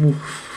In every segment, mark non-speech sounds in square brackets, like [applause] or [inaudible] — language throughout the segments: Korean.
Hum.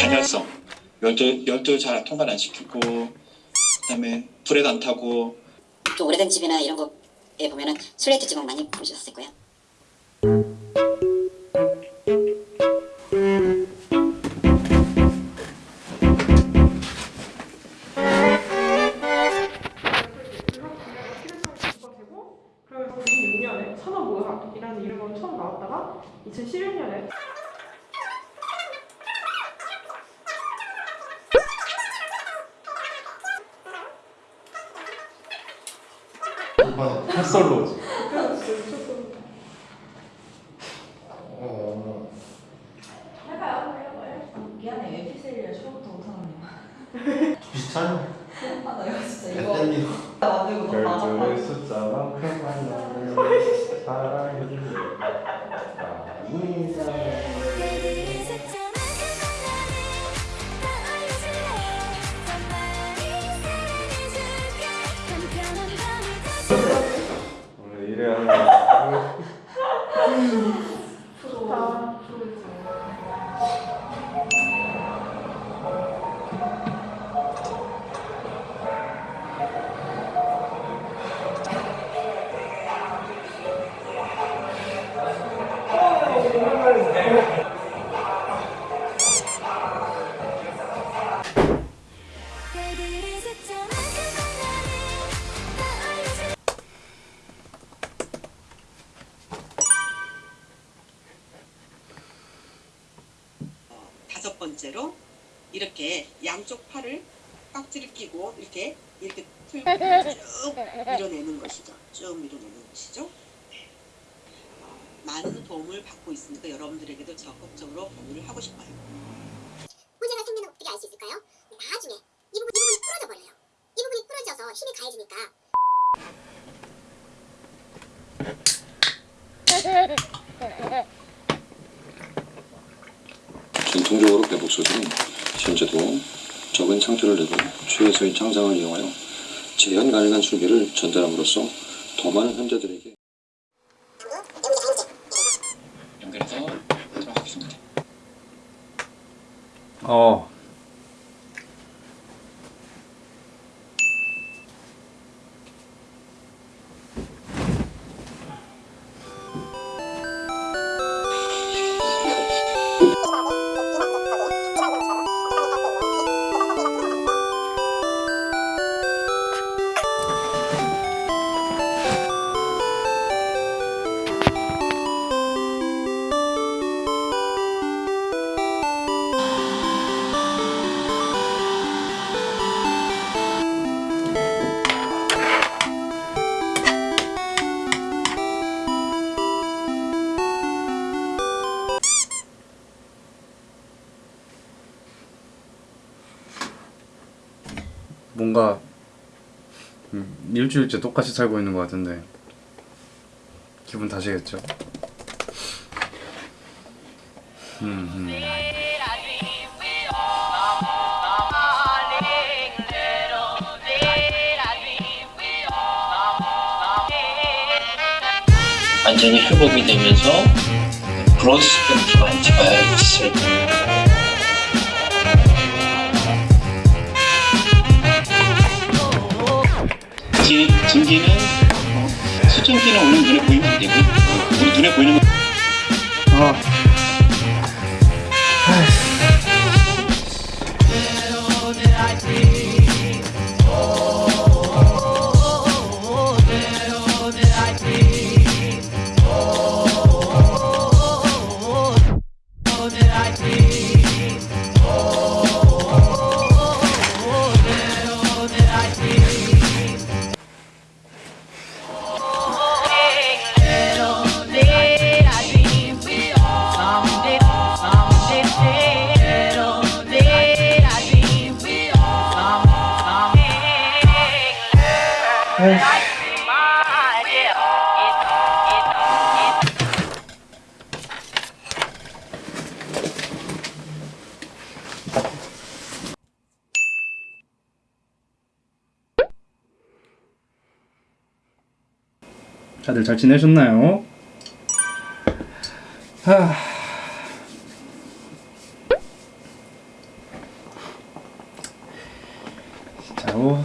단열성 열도 열도 잘 통관 안 시키고 그다음에 불에도 안 타고 또 오래된 집이나 이런 거에 보면은 슬레이트 지붕 많이 보셨을 거예요. 이번 햇설로 어, 미안해 에피셀이라 처음부터 못하네 비슷한 아나 이거 진짜 이거 햇땡기로 만들고 너무 별들의 나갔다 숫자만큼 만나는 사랑이 많이 사랑 번째로 이렇게 양쪽 팔을 깍지를 끼고 이렇게 이렇게 틀고 쭉 밀어내는 것이죠. 쭉 밀어내는 것이죠. 어, 많은 도움을 받고 있으니까 여러분들에게도 적극적으로 공유를 하고 싶어요. 문제가 생기는 거 어떻게 알 수 있을까요? 나중에 이 부분, 이 부분이 부러져 버려요. 이 부분이 부러져서 힘이 가해지니까 전통적으로 배복소들은 현재도 적은 상투를 내고 최소의 창상을 이용하여 재현 가능한 술비를 전달함으로써 더 많은 환자들에게 연결해서 들어가겠습니다. 어 뭔가 음, 일주일째 똑같이 살고 있는 것 같은데 기분 탓이겠죠? 음, 음. 완전히 회복이 되면서 브로스 스펙트럼 안 지- 증기는 수증기는 오늘 눈에 보이면 안 되고 우리 눈에 보이는 거 아. 다들 잘 지내셨나요? 하...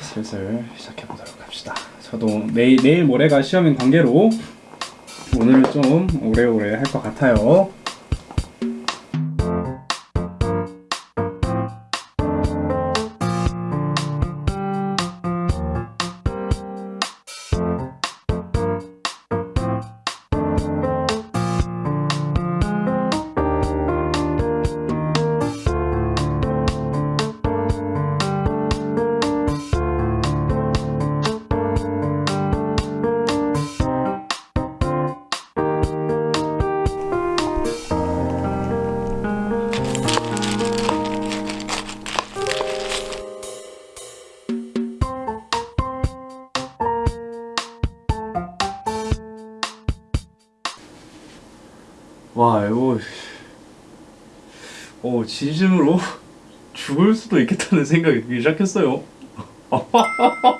슬슬 시작해 보도록 합시다. 저도 내일 내일 모레가 시험인 관계로 오늘은 좀 오래오래 할 것 같아요. 와 이거 어 진심으로 [laughs] 죽을 수도 있겠다는 생각이 들기 시작했어요. [laughs]